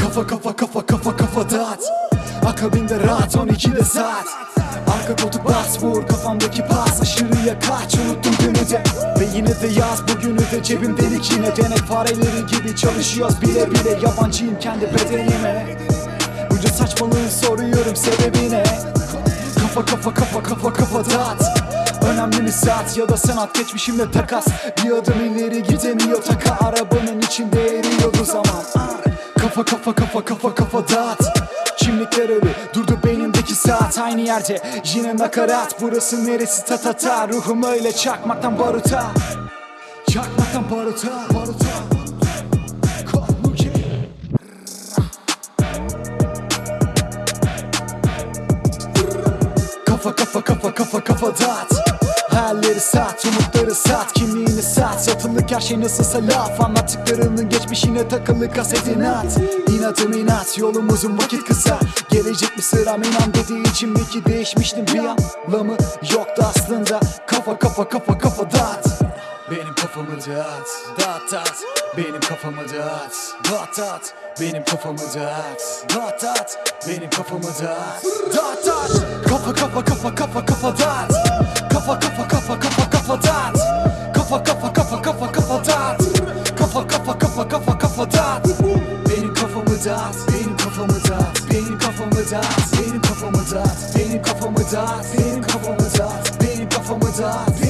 Kafa kafa kafa kafa kafa dağıt. Akabinde rahat 12'de saat. Arka koltuk bas vur kafamdaki pas. Aşırıya kaç unuttum günü de. Ve yine de yaz bugünü de cebim delik. Yine Denek fareleri gibi çalışıyoruz. Bile bile Yabancıyım kendi bedenime. Bunca saçmalığın soruyorum sebebi ne Kafa kafa kafa kafa kafa dağıt Mi saat ya da sanat geçmişimle takas. Bir adım ileri gidemiyor taka Arabanın içinde eriyordu zaman. Kafa kafa kafa kafa kafa dağıt. Kimlikler ölü durdu beynimdeki saat. Aynı yerde Yine nakarat. Burası neresi? Ta ta ta. Ruhum öyle çakmaktan baruta. Çakmaktan baruta baruta. Kafa kafa kafa kafa kafa dağıt Hayalleri sat, umutları sat, kimliğini sat Satılık her şey nasılsa laf Anlattıklarının geçmişine takılı kasetini at. İnatım inat, yolumuzun vakit kısa. Gelecek mi sıram? İnan dediği için belki değişmiştim bir anlamı yoktu aslında. Kafa kafa kafa kafa dağıt. Benim kafamı dağıt Dağıt dağıt. Benim kafamı dağıt Dağıt dağıt. Benim kafamı dağıt Dağıt dağıt. Benim kafamı dağıt Dağıt dağıt. Kafa kafa kafa kafa kafa dağıt. Kafa kafa dağıt Benim kafamı dağıt Benim kafamı dağıt Benim kafamı dağıt Benim kafamı dağıt Benim kafamı dağıt Benim kafamı dağıt Benim kafamı dağıt